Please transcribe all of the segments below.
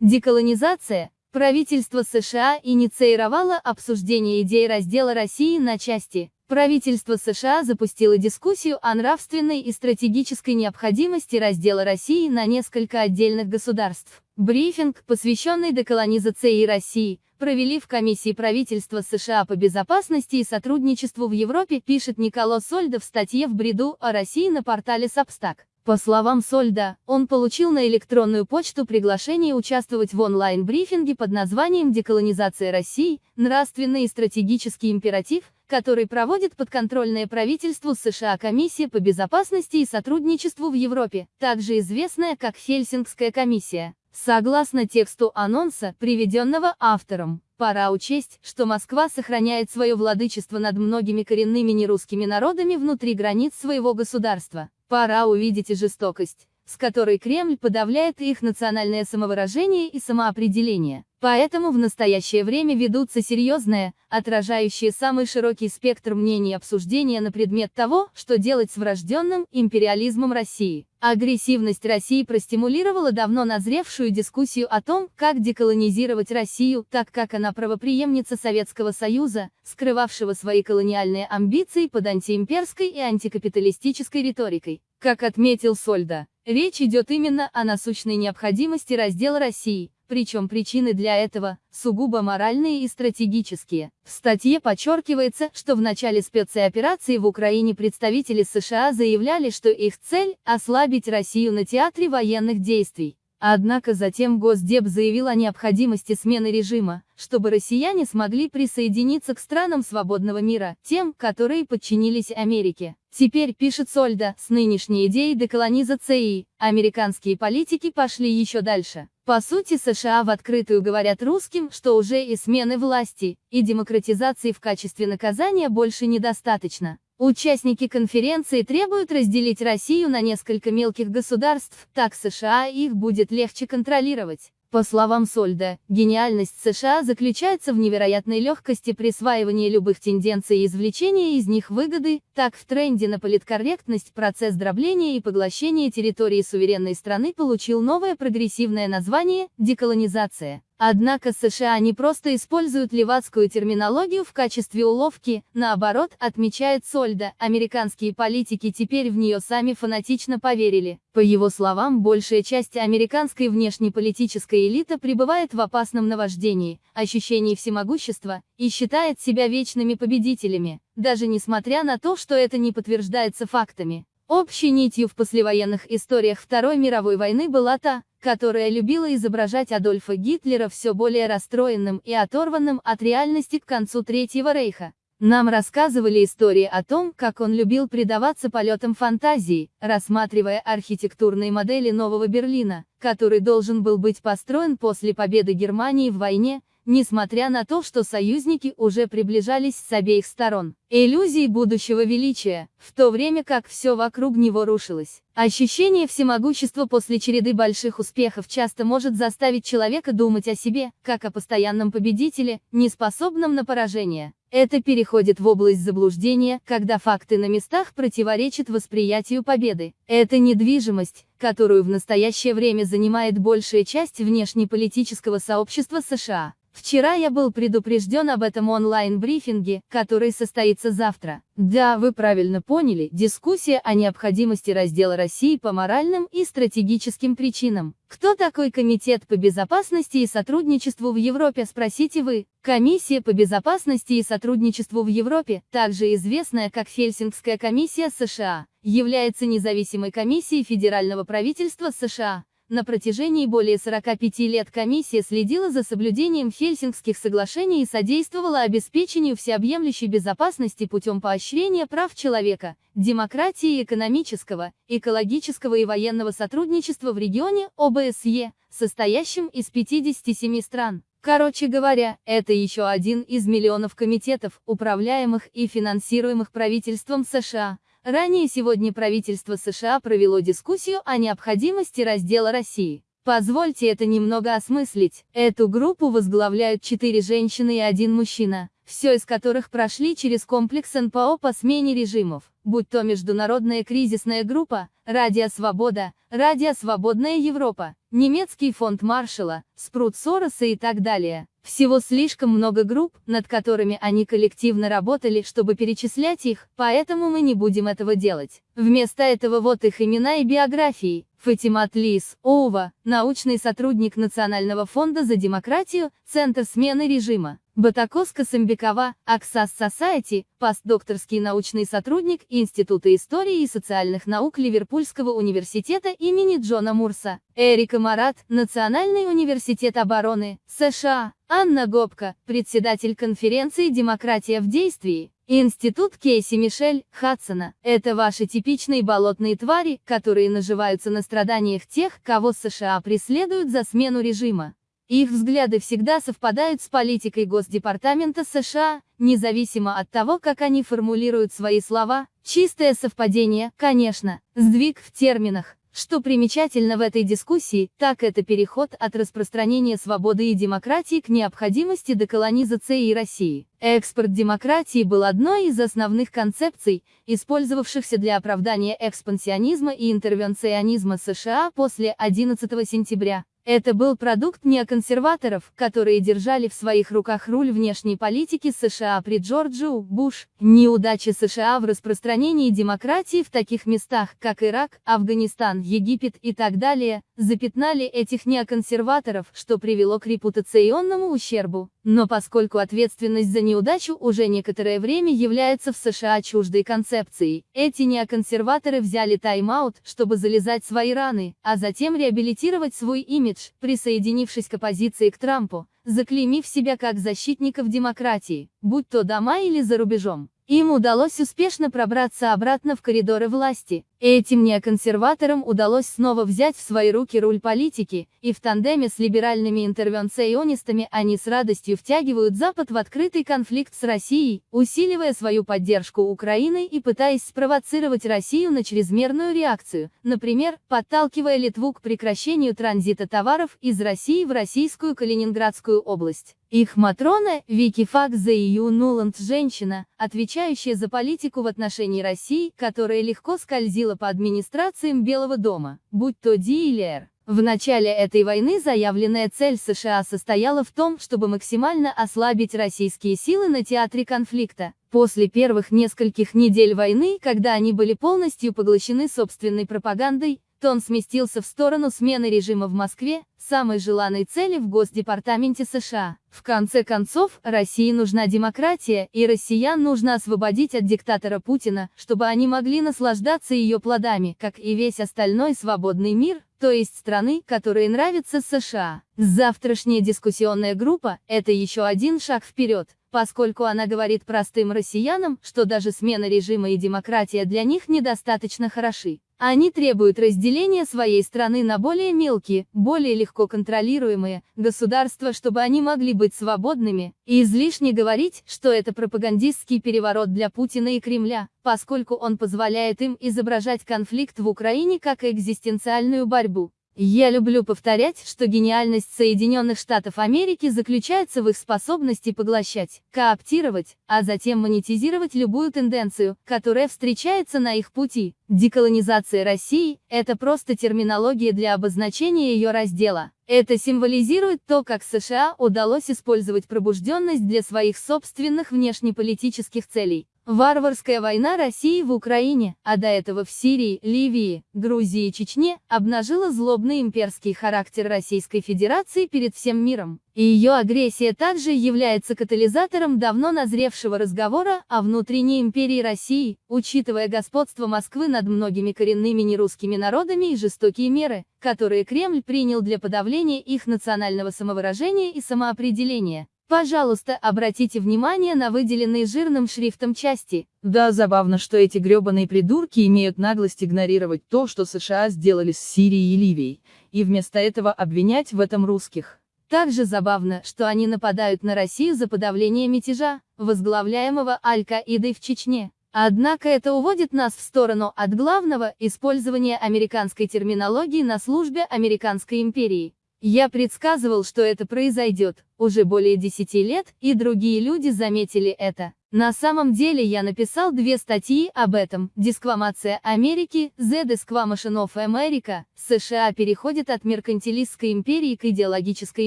Деколонизация. Правительство США инициировало обсуждение идей раздела России на части. Правительство США запустило дискуссию о нравственной и стратегической необходимости раздела России на несколько отдельных государств. Брифинг, посвященный деколонизации России, провели в комиссии правительства США по безопасности и сотрудничеству в Европе, пишет Николо Сольда в статье в бреду о России на портале Substack. По словам Сольда, он получил на электронную почту приглашение участвовать в онлайн-брифинге под названием «Деколонизация России. Нравственный и стратегический императив», который проводит подконтрольное правительству США Комиссия по безопасности и сотрудничеству в Европе, также известная как Хельсингская комиссия. Согласно тексту анонса, приведенного автором, пора учесть, что Москва сохраняет свое владычество над многими коренными нерусскими народами внутри границ своего государства. Пора увидеть и жестокость, с которой Кремль подавляет их национальное самовыражение и самоопределение. Поэтому в настоящее время ведутся серьезные, отражающие самый широкий спектр мнений обсуждения на предмет того, что делать с врожденным империализмом России. Агрессивность России простимулировала давно назревшую дискуссию о том, как деколонизировать Россию, так как она правоприемница Советского Союза, скрывавшего свои колониальные амбиции под антиимперской и антикапиталистической риторикой. Как отметил Сольда, речь идет именно о насущной необходимости раздела России, причем причины для этого сугубо моральные и стратегические. В статье подчеркивается, что в начале спецоперации в Украине представители США заявляли, что их цель – ослабить Россию на театре военных действий. Однако затем Госдеп заявил о необходимости смены режима, чтобы россияне смогли присоединиться к странам свободного мира, тем, которые подчинились Америке. Теперь, пишет Сольда, с нынешней идеей деколонизации, американские политики пошли еще дальше. По сути США в открытую говорят русским, что уже и смены власти, и демократизации в качестве наказания больше недостаточно. Участники конференции требуют разделить Россию на несколько мелких государств, так США их будет легче контролировать. По словам Сольда, гениальность США заключается в невероятной легкости присваивания любых тенденций и извлечения из них выгоды, так в тренде на политкорректность процесс дробления и поглощения территории суверенной страны получил новое прогрессивное название – деколонизация. Однако США не просто используют левацкую терминологию в качестве уловки, наоборот, отмечает Сольда, американские политики теперь в нее сами фанатично поверили. По его словам, большая часть американской внешнеполитической элиты пребывает в опасном наваждении, ощущении всемогущества, и считает себя вечными победителями, даже несмотря на то, что это не подтверждается фактами. Общей нитью в послевоенных историях Второй мировой войны была та, которая любила изображать Адольфа Гитлера все более расстроенным и оторванным от реальности к концу Третьего Рейха. Нам рассказывали истории о том, как он любил предаваться полетам фантазии, рассматривая архитектурные модели Нового Берлина, который должен был быть построен после победы Германии в войне, несмотря на то, что союзники уже приближались с обеих сторон. Иллюзии будущего величия, в то время как все вокруг него рушилось. Ощущение всемогущества после череды больших успехов часто может заставить человека думать о себе, как о постоянном победителе, не способном на поражение. Это переходит в область заблуждения, когда факты на местах противоречат восприятию победы. Это недвижимость, которую в настоящее время занимает большая часть внешнеполитического сообщества США. Вчера я был предупрежден об этом онлайн-брифинге, который состоится завтра. Да, вы правильно поняли, дискуссия о необходимости раздела России по моральным и стратегическим причинам. Кто такой Комитет по безопасности и сотрудничеству в Европе, спросите вы? Комиссия по безопасности и сотрудничеству в Европе, также известная как Хельсингская комиссия США, является независимой комиссией федерального правительства США. На протяжении более 45 лет комиссия следила за соблюдением Хельсингских соглашений и содействовала обеспечению всеобъемлющей безопасности путем поощрения прав человека, демократии и экономического, экологического и военного сотрудничества в регионе ОБСЕ, состоящем из 57 стран. Короче говоря, это еще один из миллионов комитетов, управляемых и финансируемых правительством США, Ранее сегодня правительство США провело дискуссию о необходимости раздела России. Позвольте это немного осмыслить. Эту группу возглавляют четыре женщины и один мужчина, все из которых прошли через комплекс НПО по смене режимов, будь то Международная кризисная группа, Радио Свобода, Радио Свободная Европа, немецкий фонд Маршалла, спрут Сороса и так далее. Всего слишком много групп, над которыми они коллективно работали, чтобы перечислять их, поэтому мы не будем этого делать. Вместо этого вот их имена и биографии. Фатимат Лис, Оува, научный сотрудник Национального фонда за демократию, Центр смены режима. Батакоска Самбекова, Аксас Society, постдокторский научный сотрудник Института истории и социальных наук Ливерпульского университета имени Джона Мурса. Эрика Марат, Национальный университет обороны, США. Анна Гопка, председатель конференции «Демократия в действии». Институт Кейси Мишель, Хадсона. Это ваши типичные болотные твари, которые наживаются на страданиях тех, кого США преследуют за смену режима. Их взгляды всегда совпадают с политикой Госдепартамента США, независимо от того, как они формулируют свои слова. Чистое совпадение, конечно, сдвиг в терминах. Что примечательно в этой дискуссии, так это переход от распространения свободы и демократии к необходимости деколонизации России. Экспорт демократии был одной из основных концепций, использовавшихся для оправдания экспансионизма и интервенционизма США после 11 сентября. Это был продукт неоконсерваторов, которые держали в своих руках руль внешней политики США при Джорджу Буш. Неудачи США в распространении демократии в таких местах, как Ирак, Афганистан, Египет и так далее, запятнали этих неоконсерваторов, что привело к репутационному ущербу. Но поскольку ответственность за неудачу уже некоторое время является в США чуждой концепцией, эти неоконсерваторы взяли тайм-аут, чтобы залезать свои раны, а затем реабилитировать свой имидж, присоединившись к оппозиции к Трампу, заклеймив себя как защитников демократии, будь то дома или за рубежом. Им удалось успешно пробраться обратно в коридоры власти. Этим неоконсерваторам удалось снова взять в свои руки руль политики, и в тандеме с либеральными интервенционистами они с радостью втягивают Запад в открытый конфликт с Россией, усиливая свою поддержку Украины и пытаясь спровоцировать Россию на чрезмерную реакцию, например, подталкивая Литву к прекращению транзита товаров из России в российскую Калининградскую область. Их Матрона, Вики EU Нуланд женщина, отвечающая за политику в отношении России, которая легко скользила по администрациям Белого дома, будь то Ди или Р. В начале этой войны заявленная цель США состояла в том, чтобы максимально ослабить российские силы на театре конфликта. После первых нескольких недель войны, когда они были полностью поглощены собственной пропагандой, Тон сместился в сторону смены режима в Москве, самой желанной цели в Госдепартаменте США. В конце концов, России нужна демократия, и россиян нужно освободить от диктатора Путина, чтобы они могли наслаждаться ее плодами, как и весь остальной свободный мир, то есть страны, которые нравятся США. Завтрашняя дискуссионная группа – это еще один шаг вперед, поскольку она говорит простым россиянам, что даже смена режима и демократия для них недостаточно хороши. Они требуют разделения своей страны на более мелкие, более легко контролируемые государства, чтобы они могли быть свободными, и излишне говорить, что это пропагандистский переворот для Путина и Кремля, поскольку он позволяет им изображать конфликт в Украине как экзистенциальную борьбу. Я люблю повторять, что гениальность Соединенных Штатов Америки заключается в их способности поглощать, кооптировать, а затем монетизировать любую тенденцию, которая встречается на их пути. Деколонизация России – это просто терминология для обозначения ее раздела. Это символизирует то, как США удалось использовать пробужденность для своих собственных внешнеполитических целей. Варварская война России в Украине, а до этого в Сирии, Ливии, Грузии и Чечне, обнажила злобный имперский характер Российской Федерации перед всем миром. И ее агрессия также является катализатором давно назревшего разговора о внутренней империи России, учитывая господство Москвы над многими коренными нерусскими народами и жестокие меры, которые Кремль принял для подавления их национального самовыражения и самоопределения. Пожалуйста, обратите внимание на выделенные жирным шрифтом части. Да, забавно, что эти гребаные придурки имеют наглость игнорировать то, что США сделали с Сирией и Ливией, и вместо этого обвинять в этом русских. Также забавно, что они нападают на Россию за подавление мятежа, возглавляемого Аль-Каидой в Чечне. Однако это уводит нас в сторону от главного – использования американской терминологии на службе американской империи. Я предсказывал, что это произойдет, уже более 10 лет, и другие люди заметили это. На самом деле я написал две статьи об этом. Дисквамация Америки, The Disquamation of America. США переходит от меркантилистской империи к идеологической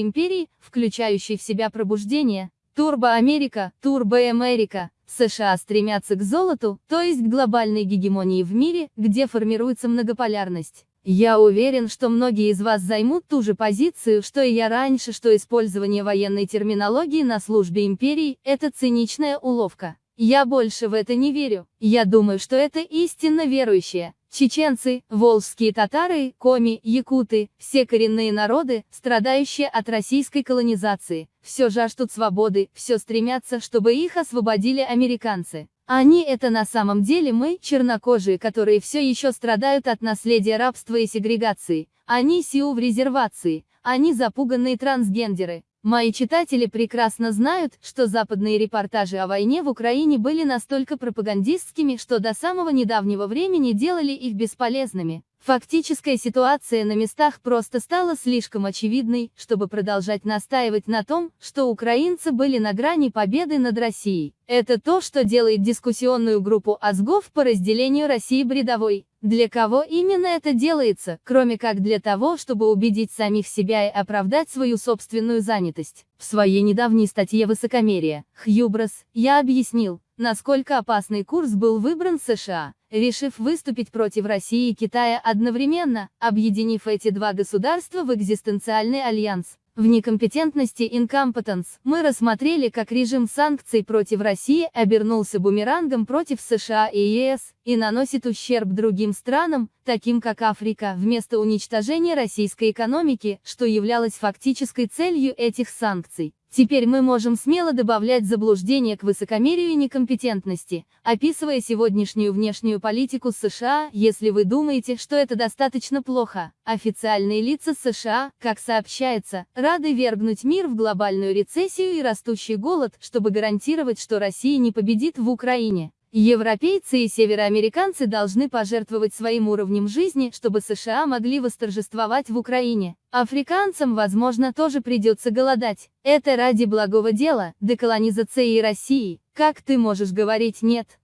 империи, включающей в себя пробуждение. Турбо Америка, Турбо Америка. США стремятся к золоту, то есть к глобальной гегемонии в мире, где формируется многополярность. Я уверен, что многие из вас займут ту же позицию, что и я раньше, что использование военной терминологии на службе империи – это циничная уловка. Я больше в это не верю. Я думаю, что это истинно верующие. Чеченцы, волжские татары, коми, якуты, все коренные народы, страдающие от российской колонизации, все жаждут свободы, все стремятся, чтобы их освободили американцы. Они это на самом деле мы, чернокожие, которые все еще страдают от наследия рабства и сегрегации. Они сиу в резервации, они запуганные трансгендеры. Мои читатели прекрасно знают, что западные репортажи о войне в Украине были настолько пропагандистскими, что до самого недавнего времени делали их бесполезными. Фактическая ситуация на местах просто стала слишком очевидной, чтобы продолжать настаивать на том, что украинцы были на грани победы над Россией. Это то, что делает дискуссионную группу Азгов по разделению России бредовой. Для кого именно это делается, кроме как для того, чтобы убедить самих себя и оправдать свою собственную занятость? В своей недавней статье «Высокомерие. Хьюброс» я объяснил, насколько опасный курс был выбран США, решив выступить против России и Китая одновременно, объединив эти два государства в экзистенциальный альянс. В некомпетентности incompetence мы рассмотрели, как режим санкций против России обернулся бумерангом против США и ЕС, и наносит ущерб другим странам, таким как Африка, вместо уничтожения российской экономики, что являлось фактической целью этих санкций. Теперь мы можем смело добавлять заблуждение к высокомерию и некомпетентности, описывая сегодняшнюю внешнюю политику США, если вы думаете, что это достаточно плохо. Официальные лица США, как сообщается, рады вергнуть мир в глобальную рецессию и растущий голод, чтобы гарантировать, что Россия не победит в Украине. Европейцы и североамериканцы должны пожертвовать своим уровнем жизни, чтобы США могли восторжествовать в Украине. Африканцам, возможно, тоже придется голодать. Это ради благого дела, деколонизации России. Как ты можешь говорить «нет»?